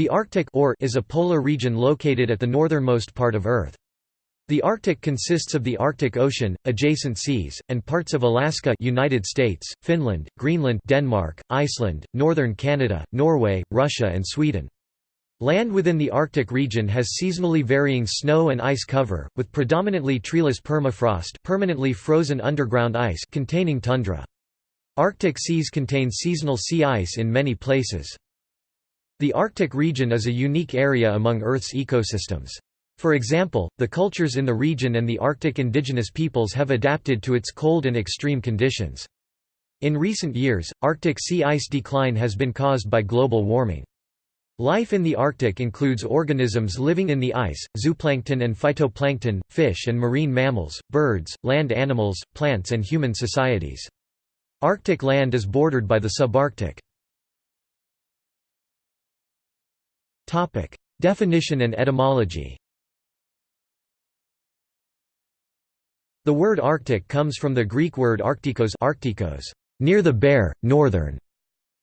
The Arctic or is a polar region located at the northernmost part of Earth. The Arctic consists of the Arctic Ocean, adjacent seas, and parts of Alaska United States, Finland, Greenland Denmark, Iceland, northern Canada, Norway, Russia and Sweden. Land within the Arctic region has seasonally varying snow and ice cover, with predominantly treeless permafrost permanently frozen underground ice containing tundra. Arctic seas contain seasonal sea ice in many places. The Arctic region is a unique area among Earth's ecosystems. For example, the cultures in the region and the Arctic indigenous peoples have adapted to its cold and extreme conditions. In recent years, Arctic sea ice decline has been caused by global warming. Life in the Arctic includes organisms living in the ice, zooplankton and phytoplankton, fish and marine mammals, birds, land animals, plants and human societies. Arctic land is bordered by the subarctic. Definition and etymology. The word Arctic comes from the Greek word arctikos, arctikos near the bear, northern,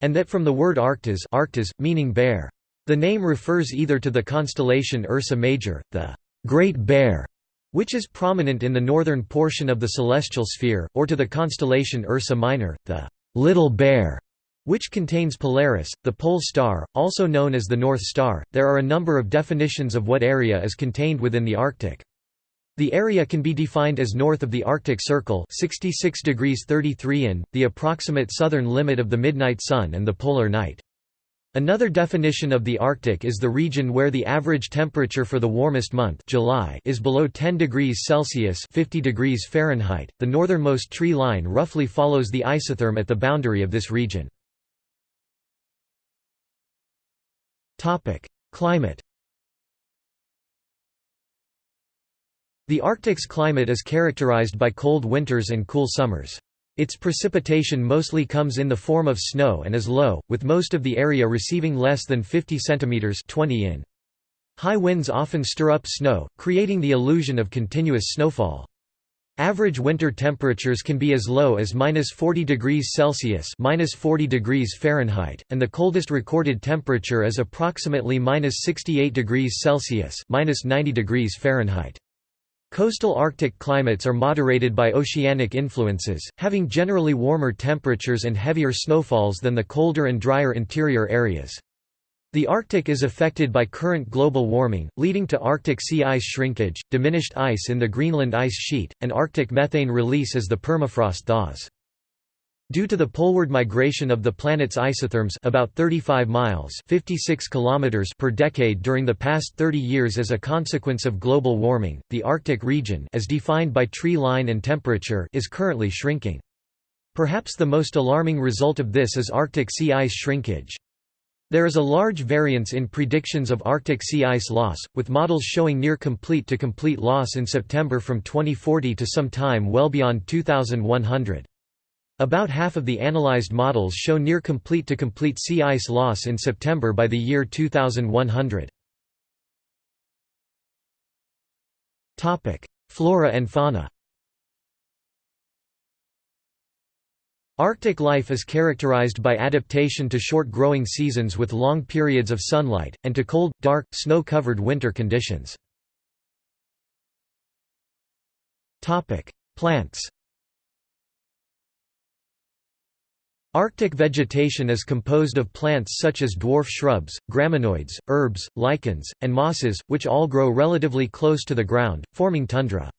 and that from the word arctas, arctas meaning bear. The name refers either to the constellation Ursa Major, the Great Bear, which is prominent in the northern portion of the celestial sphere, or to the constellation Ursa Minor, the Little Bear, which contains Polaris, the pole star, also known as the North Star. There are a number of definitions of what area is contained within the Arctic. The area can be defined as north of the Arctic Circle 66 degrees 33 in, the approximate southern limit of the midnight sun and the polar night. Another definition of the Arctic is the region where the average temperature for the warmest month July is below 10 degrees Celsius 50 degrees Fahrenheit. The northernmost tree line roughly follows the isotherm at the boundary of this region. Climate The Arctic's climate is characterized by cold winters and cool summers. Its precipitation mostly comes in the form of snow and is low, with most of the area receiving less than 50 cm 20 in. High winds often stir up snow, creating the illusion of continuous snowfall. Average winter temperatures can be as low as minus 40 degrees Celsius minus 40 degrees Fahrenheit, and the coldest recorded temperature is approximately minus 68 degrees Celsius minus 90 degrees Fahrenheit. Coastal Arctic climates are moderated by oceanic influences, having generally warmer temperatures and heavier snowfalls than the colder and drier interior areas. The Arctic is affected by current global warming, leading to Arctic sea ice shrinkage, diminished ice in the Greenland ice sheet, and Arctic methane release as the permafrost thaws. Due to the poleward migration of the planet's isotherms about 35 miles 56 kilometers per decade during the past 30 years as a consequence of global warming, the Arctic region as defined by tree line and temperature is currently shrinking. Perhaps the most alarming result of this is Arctic sea ice shrinkage. There is a large variance in predictions of Arctic sea ice loss, with models showing near complete to complete loss in September from 2040 to some time well beyond 2100. About half of the analyzed models show near complete to complete sea ice loss in September by the year 2100. Flora and fauna Arctic life is characterized by adaptation to short growing seasons with long periods of sunlight, and to cold, dark, snow-covered winter conditions. Plants Arctic vegetation is composed of plants such as dwarf shrubs, graminoids, herbs, lichens, and mosses, which all grow relatively close to the ground, forming tundra.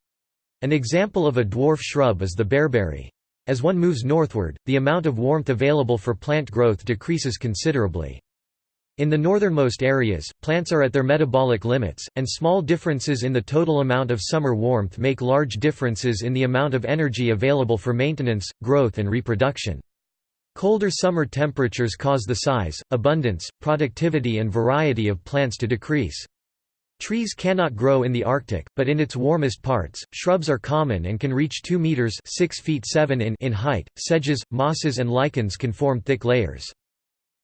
An example of a dwarf shrub is the bearberry. As one moves northward, the amount of warmth available for plant growth decreases considerably. In the northernmost areas, plants are at their metabolic limits, and small differences in the total amount of summer warmth make large differences in the amount of energy available for maintenance, growth and reproduction. Colder summer temperatures cause the size, abundance, productivity and variety of plants to decrease. Trees cannot grow in the Arctic, but in its warmest parts, shrubs are common and can reach 2 meters (6 feet 7 in) in height. Sedges, mosses and lichens can form thick layers.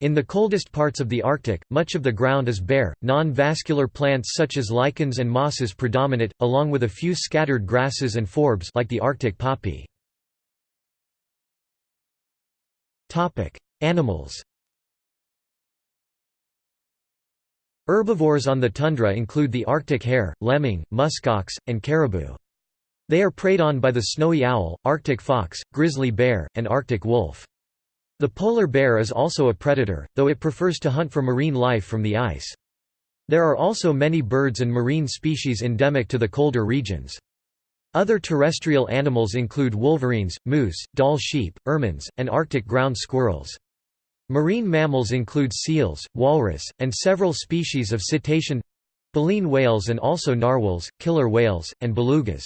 In the coldest parts of the Arctic, much of the ground is bare. Non-vascular plants such as lichens and mosses predominate, along with a few scattered grasses and forbs like the Arctic poppy. Topic: Animals. Herbivores on the tundra include the Arctic hare, lemming, muskox, and caribou. They are preyed on by the snowy owl, Arctic fox, grizzly bear, and Arctic wolf. The polar bear is also a predator, though it prefers to hunt for marine life from the ice. There are also many birds and marine species endemic to the colder regions. Other terrestrial animals include wolverines, moose, Dall sheep, ermines, and Arctic ground squirrels. Marine mammals include seals, walrus, and several species of cetacean baleen whales and also narwhals, killer whales, and belugas.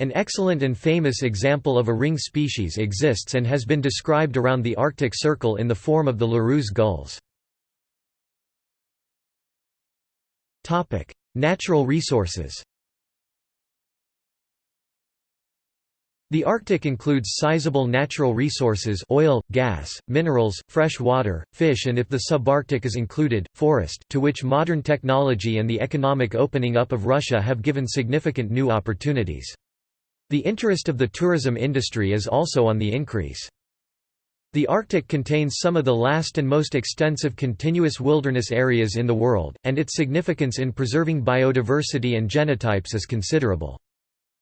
An excellent and famous example of a ring species exists and has been described around the Arctic Circle in the form of the Larus gulls. Natural resources The Arctic includes sizable natural resources oil, gas, minerals, fresh water, fish and if the subarctic is included, forest to which modern technology and the economic opening up of Russia have given significant new opportunities. The interest of the tourism industry is also on the increase. The Arctic contains some of the last and most extensive continuous wilderness areas in the world, and its significance in preserving biodiversity and genotypes is considerable.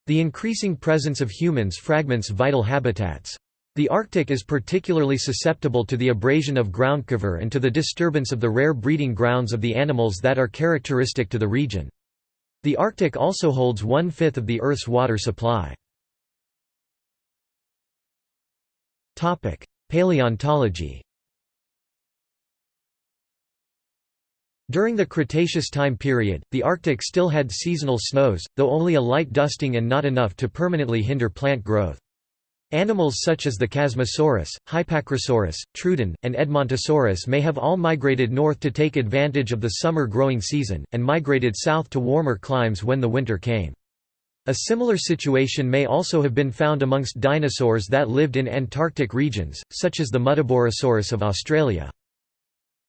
The increasing presence of humans fragments vital habitats. The Arctic is particularly susceptible to the abrasion of groundcover and to the disturbance of the rare breeding grounds of the animals that are characteristic to the region. The Arctic also holds one-fifth of the Earth's water supply. Paleontology During the Cretaceous time period, the Arctic still had seasonal snows, though only a light dusting and not enough to permanently hinder plant growth. Animals such as the Chasmosaurus, Hypacrosaurus, Troodon, and Edmontosaurus may have all migrated north to take advantage of the summer growing season, and migrated south to warmer climes when the winter came. A similar situation may also have been found amongst dinosaurs that lived in Antarctic regions, such as the Muttaburrasaurus of Australia.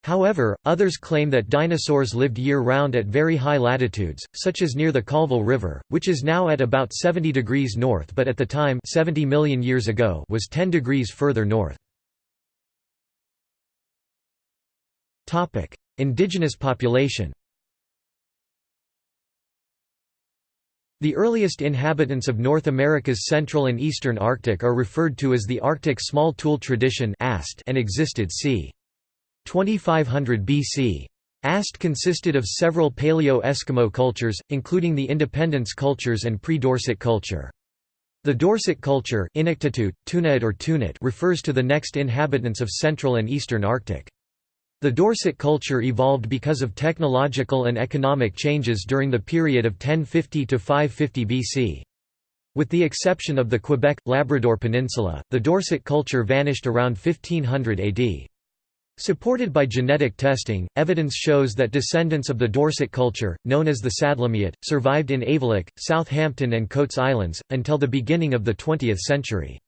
However, others claim that dinosaurs lived year-round at very high latitudes, such as near the Colville River, which is now at about 70 degrees north but at the time 70 million years ago was 10 degrees further north. Indigenous population The earliest inhabitants of North America's central and eastern Arctic are referred to as the Arctic Small Tool Tradition and existed c. 2500 BC. Ast consisted of several Paleo-Eskimo cultures, including the Independence cultures and pre-Dorset culture. The Dorset culture Inuktitut, Tuniit or Tunit refers to the next inhabitants of Central and Eastern Arctic. The Dorset culture evolved because of technological and economic changes during the period of 1050 to 550 BC. With the exception of the Quebec, Labrador Peninsula, the Dorset culture vanished around 1500 AD. Supported by genetic testing, evidence shows that descendants of the Dorset culture, known as the Sadlermiut, survived in Aivilik, Southampton and Coats Islands, until the beginning of the 20th century.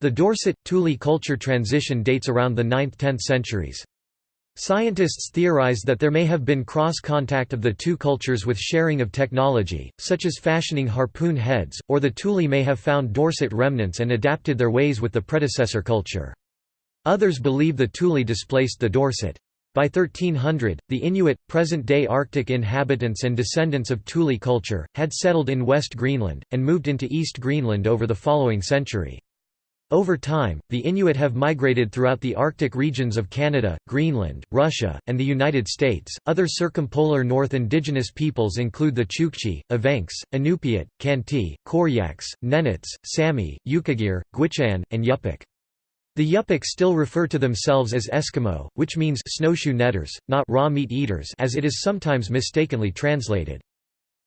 The Dorset-Thule culture transition dates around the 9th–10th centuries. Scientists theorize that there may have been cross-contact of the two cultures with sharing of technology, such as fashioning harpoon heads, or the Thule may have found Dorset remnants and adapted their ways with the predecessor culture. Others believe the Thule displaced the Dorset. By 1300, the Inuit, present-day Arctic inhabitants and descendants of Thule culture, had settled in West Greenland, and moved into East Greenland over the following century. Over time, the Inuit have migrated throughout the Arctic regions of Canada, Greenland, Russia, and the United States. Other circumpolar North indigenous peoples include the Chukchi, Evenks, Inupiat, Khanty, Koryaks, Nenets, Sami, Yukagir, Gwich'in, and Yupik. The Yupik still refer to themselves as Eskimo, which means snowshoe netters, not raw meat eaters as it is sometimes mistakenly translated.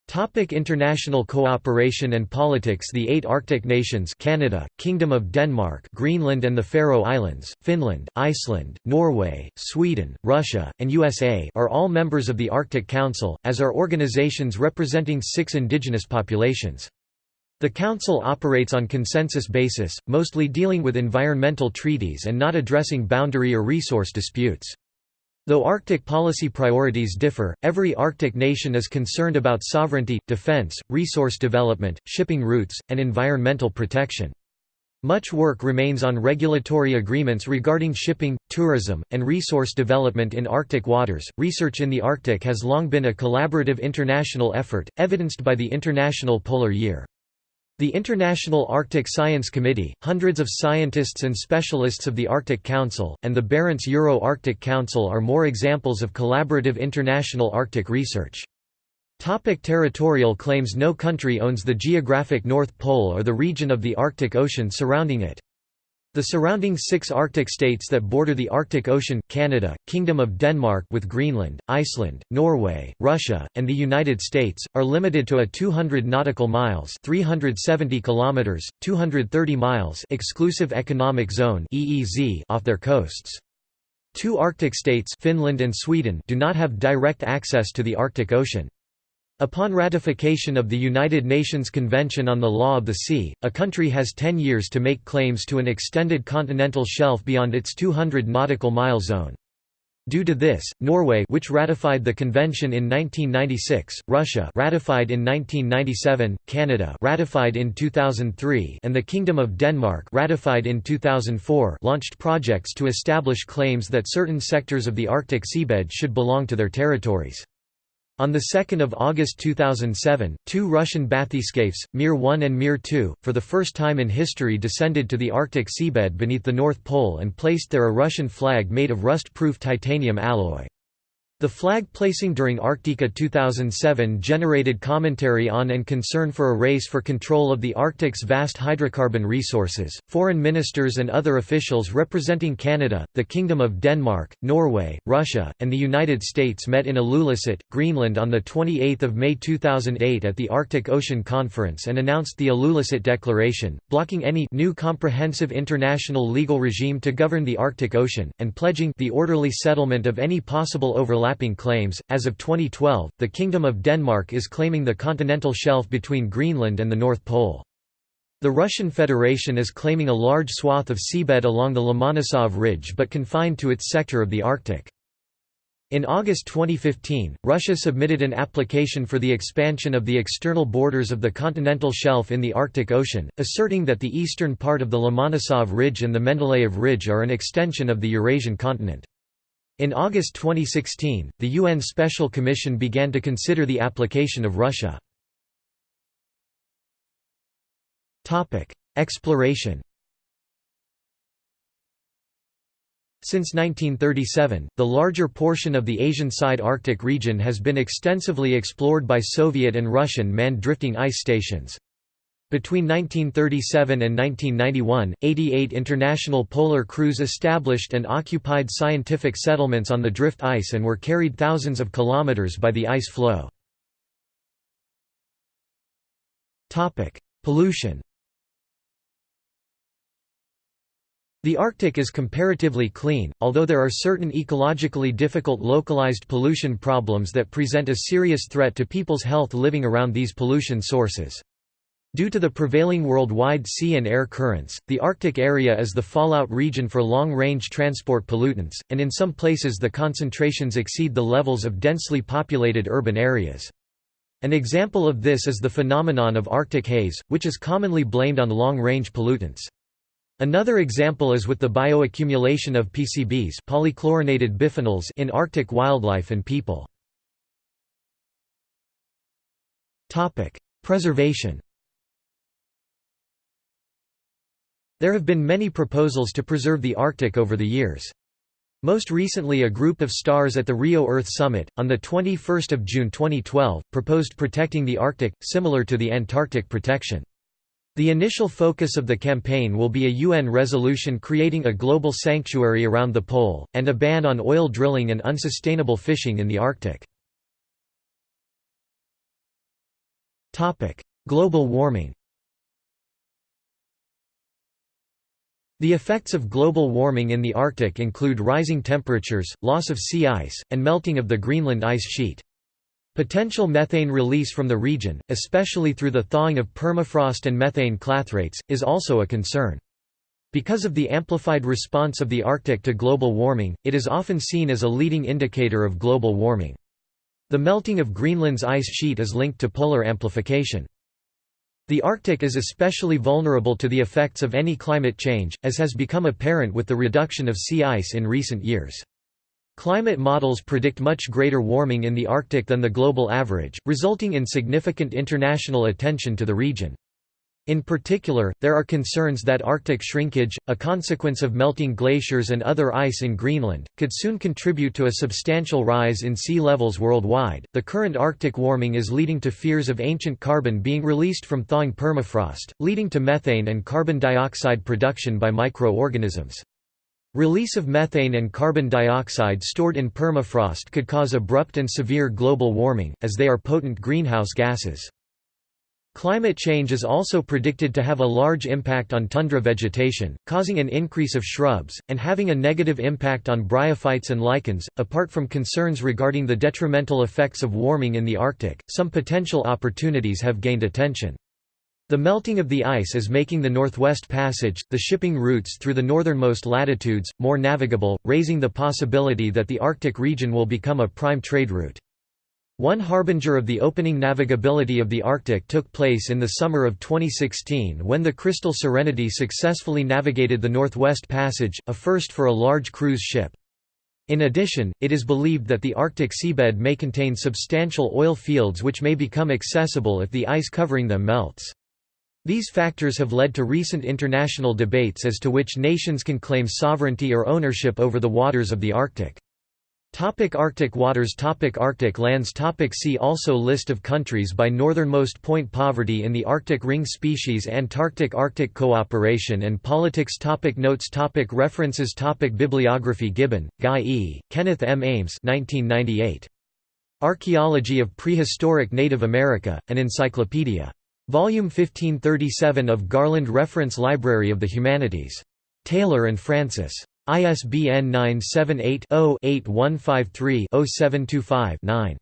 Topic international cooperation and politics The eight Arctic nations Canada, Kingdom of Denmark Greenland and the Faroe Islands, Finland, Iceland, Norway, Sweden, Russia, and USA are all members of the Arctic Council, as are organizations representing six indigenous populations. The Council operates on consensus basis, mostly dealing with environmental treaties and not addressing boundary or resource disputes. Though Arctic policy priorities differ, every Arctic nation is concerned about sovereignty, defense, resource development, shipping routes, and environmental protection. Much work remains on regulatory agreements regarding shipping, tourism, and resource development in Arctic waters. Research in the Arctic has long been a collaborative international effort, evidenced by the International Polar Year. The International Arctic Science Committee, hundreds of scientists and specialists of the Arctic Council, and the Barents Euro-Arctic Council are more examples of collaborative international Arctic research. Topic territorial claims No country owns the geographic North Pole or the region of the Arctic Ocean surrounding it. The surrounding six Arctic states that border the Arctic Ocean Canada, Kingdom of Denmark with Greenland, Iceland, Norway, Russia, and the United States, are limited to a 200 nautical miles 370 kilometers, 230 miles exclusive economic zone EEZ off their coasts. Two Arctic states Finland and Sweden do not have direct access to the Arctic Ocean. Upon ratification of the United Nations Convention on the Law of the Sea, a country has 10 years to make claims to an extended continental shelf beyond its 200 nautical mile zone. Due to this, Norway which ratified the convention in 1996, Russia ratified in 1997, Canada ratified in 2003 and the Kingdom of Denmark ratified in 2004 launched projects to establish claims that certain sectors of the Arctic seabed should belong to their territories. On 2 August 2007, two Russian bathyscaphes, Mir 1 and Mir 2, for the first time in history descended to the Arctic seabed beneath the North Pole and placed there a Russian flag made of rust-proof titanium alloy. The flag placing during Arktika 2007 generated commentary on and concern for a race for control of the Arctic's vast hydrocarbon resources. Foreign ministers and other officials representing Canada, the Kingdom of Denmark, Norway, Russia, and the United States met in Ilulissat, Greenland on 28 May 2008 at the Arctic Ocean Conference and announced the Ilulissat Declaration, blocking any new comprehensive international legal regime to govern the Arctic Ocean, and pledging the orderly settlement of any possible overlap overlapping claims. As of 2012, the Kingdom of Denmark is claiming the continental shelf between Greenland and the North Pole. The Russian Federation is claiming a large swath of seabed along the Lomonosov Ridge but confined to its sector of the Arctic. In August 2015, Russia submitted an application for the expansion of the external borders of the continental shelf in the Arctic Ocean, asserting that the eastern part of the Lomonosov Ridge and the Mendeleev Ridge are an extension of the Eurasian continent. In August 2016, the UN Special Commission began to consider the application of Russia. Exploration Since 1937, the larger portion of the Asian side Arctic region has been extensively explored by Soviet and Russian manned drifting ice stations. Between 1937 and 1991, 88 international polar crews established and occupied scientific settlements on the drift ice and were carried thousands of kilometers by the ice floe. Pollution The Arctic is comparatively clean, although there are certain ecologically difficult localized pollution problems that present a serious threat to people's health living around these pollution sources. Due to the prevailing worldwide sea and air currents, the Arctic area is the fallout region for long-range transport pollutants, and in some places the concentrations exceed the levels of densely populated urban areas. An example of this is the phenomenon of Arctic haze, which is commonly blamed on long-range pollutants. Another example is with the bioaccumulation of PCBs polychlorinated biphenyls in Arctic wildlife and people. Preservation There have been many proposals to preserve the Arctic over the years. Most recently a group of stars at the Rio Earth Summit, on 21 June 2012, proposed protecting the Arctic, similar to the Antarctic protection. The initial focus of the campaign will be a UN resolution creating a global sanctuary around the pole, and a ban on oil drilling and unsustainable fishing in the Arctic. Global warming The effects of global warming in the Arctic include rising temperatures, loss of sea ice, and melting of the Greenland ice sheet. Potential methane release from the region, especially through the thawing of permafrost and methane clathrates, is also a concern. Because of the amplified response of the Arctic to global warming, it is often seen as a leading indicator of global warming. The melting of Greenland's ice sheet is linked to polar amplification. The Arctic is especially vulnerable to the effects of any climate change, as has become apparent with the reduction of sea ice in recent years. Climate models predict much greater warming in the Arctic than the global average, resulting in significant international attention to the region. In particular, there are concerns that Arctic shrinkage, a consequence of melting glaciers and other ice in Greenland, could soon contribute to a substantial rise in sea levels worldwide. The current Arctic warming is leading to fears of ancient carbon being released from thawing permafrost, leading to methane and carbon dioxide production by microorganisms. Release of methane and carbon dioxide stored in permafrost could cause abrupt and severe global warming, as they are potent greenhouse gases. Climate change is also predicted to have a large impact on tundra vegetation, causing an increase of shrubs, and having a negative impact on bryophytes and lichens. Apart from concerns regarding the detrimental effects of warming in the Arctic, some potential opportunities have gained attention. The melting of the ice is making the Northwest Passage, the shipping routes through the northernmost latitudes, more navigable, raising the possibility that the Arctic region will become a prime trade route. One harbinger of the opening navigability of the Arctic took place in the summer of 2016 when the Crystal Serenity successfully navigated the Northwest Passage, a first for a large cruise ship. In addition, it is believed that the Arctic seabed may contain substantial oil fields which may become accessible if the ice covering them melts. These factors have led to recent international debates as to which nations can claim sovereignty or ownership over the waters of the Arctic. Topic Arctic waters Topic Arctic lands Topic See also List of countries by northernmost point Poverty in the Arctic Ring Species Antarctic Arctic cooperation and politics Topic Notes Topic References Topic Bibliography Gibbon, Guy E., Kenneth M. Ames 1998. Archaeology of Prehistoric Native America, an Encyclopedia. Volume 1537 of Garland Reference Library of the Humanities. Taylor and Francis. ISBN 978-0-8153-0725-9.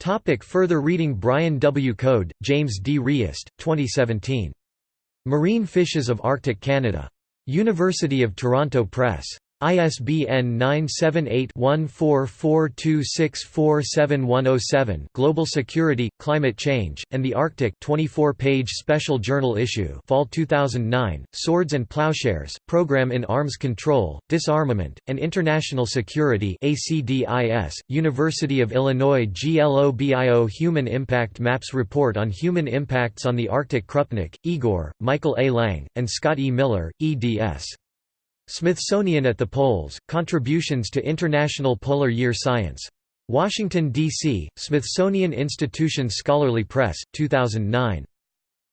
Topic further reading Brian W. Coad, James D. Reist, 2017. Marine Fishes of Arctic Canada. University of Toronto Press. ISBN 978-1442647107 Global Security, Climate Change, and the Arctic 24-page special journal issue Fall 2009, Swords and Plowshares, Program in Arms Control, Disarmament, and International Security ACDIS, University of Illinois GLOBIO Human Impact Maps Report on Human Impacts on the Arctic Krupnik, Igor, Michael A. Lang, and Scott E. Miller, eds. Smithsonian at the Poles, Contributions to International Polar Year Science. Washington, D.C., Smithsonian Institution Scholarly Press, 2009.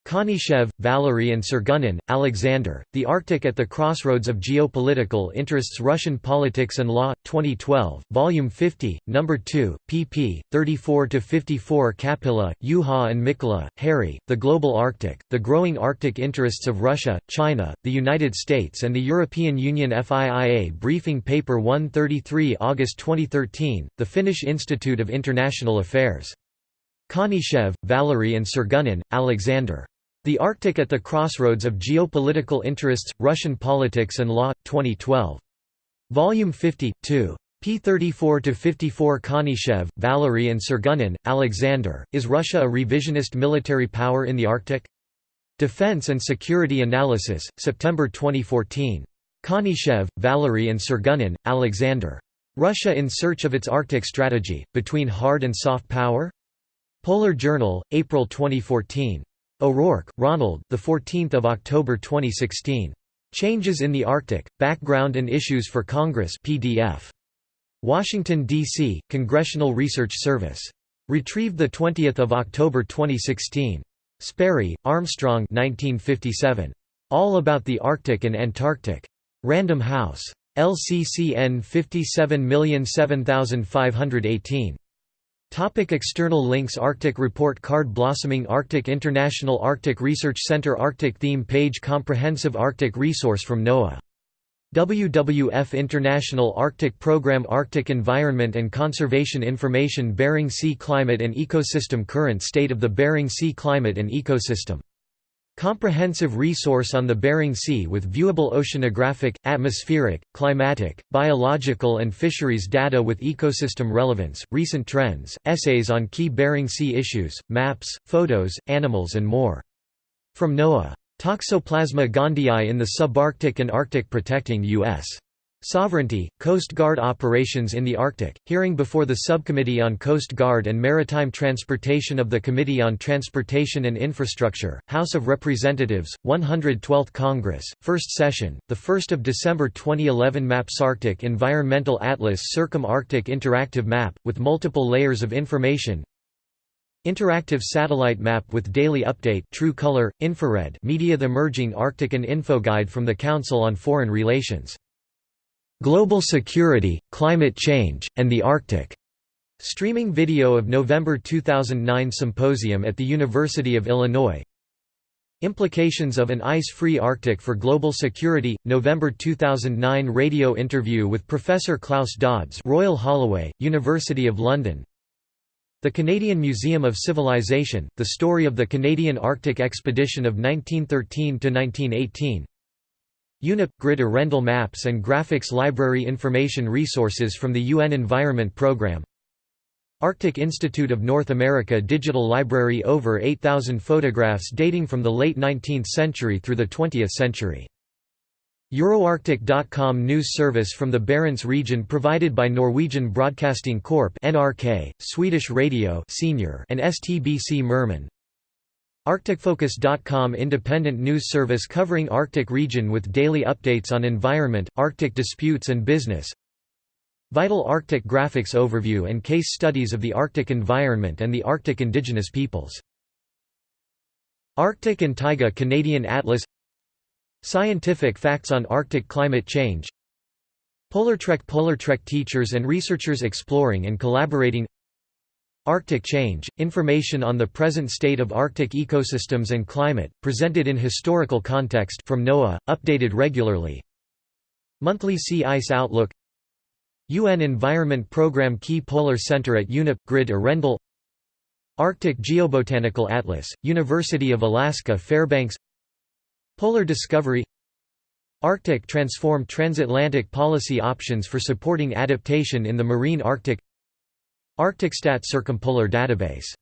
Konyshchev, Valery and Sergunin, Alexander, The Arctic at the Crossroads of Geopolitical Interests Russian Politics and Law, 2012, Volume 50, No. 2, pp. 34–54 Käpylä, Juha and Mikkola, Harri, The Global Arctic, The Growing Arctic Interests of Russia, China, the United States and the European Union FIIA Briefing Paper 133 August 2013, The Finnish Institute of International Affairs. Konyshchev, Valery and Sergunin, Alexander. The Arctic at the Crossroads of Geopolitical Interests, Russian Politics and Law, 2012. Volume 50, 2. p. 34–54 Konyshchev, Valery and Sergunin, Alexander, Is Russia a revisionist military power in the Arctic? Defense and Security Analysis, September 2014. Konyshchev, Valery and Sergunin, Alexander. Russia in Search of its Arctic Strategy, Between Hard and Soft Power? Polar Journal, April 2014. O'Rourke, Ronald. The 14th of October 2016. Changes in the Arctic: Background and Issues for Congress PDF. Washington D.C. Congressional Research Service. Retrieved the 20th of October 2016. Sperry, Armstrong 1957. All About the Arctic and Antarctic. Random House. LCCN 57007518. Topic external links Arctic Report Card Blossoming Arctic International Arctic Research Center Arctic Theme Page Comprehensive Arctic Resource from NOAA. WWF International Arctic Program Arctic Environment and Conservation Information Bering Sea Climate and Ecosystem Current state of the Bering Sea climate and ecosystem Comprehensive resource on the Bering Sea with viewable oceanographic, atmospheric, climatic, biological and fisheries data with ecosystem relevance, recent trends, essays on key Bering Sea issues, maps, photos, animals and more. From NOAA. Toxoplasma gondii in the subarctic and Arctic protecting U.S. Sovereignty, Coast Guard operations in the Arctic, hearing before the Subcommittee on Coast Guard and Maritime Transportation of the Committee on Transportation and Infrastructure, House of Representatives, 112th Congress, First Session, 1 December 2011 Maps Arctic Environmental Atlas Circum-Arctic Interactive Map, with multiple layers of information. Interactive satellite map with daily update true color, infrared media The Emerging Arctic and Infoguide from the Council on Foreign Relations Global Security, Climate Change, and the Arctic. Streaming video of November 2009 symposium at the University of Illinois. Implications of an ice-free Arctic for global security. November 2009 radio interview with Professor Klaus Dodds, Royal Holloway, University of London. The Canadian Museum of Civilization: The story of the Canadian Arctic Expedition of 1913 to 1918. UNEP – Grid Arendal Maps and Graphics Library Information resources from the UN Environment Programme Arctic Institute of North America Digital Library Over 8,000 photographs dating from the late 19th century through the 20th century. Euroarctic.com news service from the Barents region provided by Norwegian Broadcasting Corp NRK, Swedish Radio Senior and STBC Merman Arcticfocus.com independent news service covering Arctic region with daily updates on environment, Arctic disputes and business. Vital Arctic graphics overview and case studies of the Arctic environment and the Arctic indigenous peoples. Arctic and Taiga Canadian Atlas. Scientific facts on Arctic climate change. Polartrek Polartrek teachers and researchers exploring and collaborating Arctic Change – Information on the present state of Arctic ecosystems and climate, presented in historical context from NOAA, updated regularly. Monthly Sea Ice Outlook UN Environment Programme Key Polar Center at UNEP – Grid Arendal Arctic Geobotanical Atlas, University of Alaska Fairbanks Polar Discovery Arctic Transform Transatlantic Policy Options for Supporting Adaptation in the Marine Arctic Arcticstat Circumpolar Database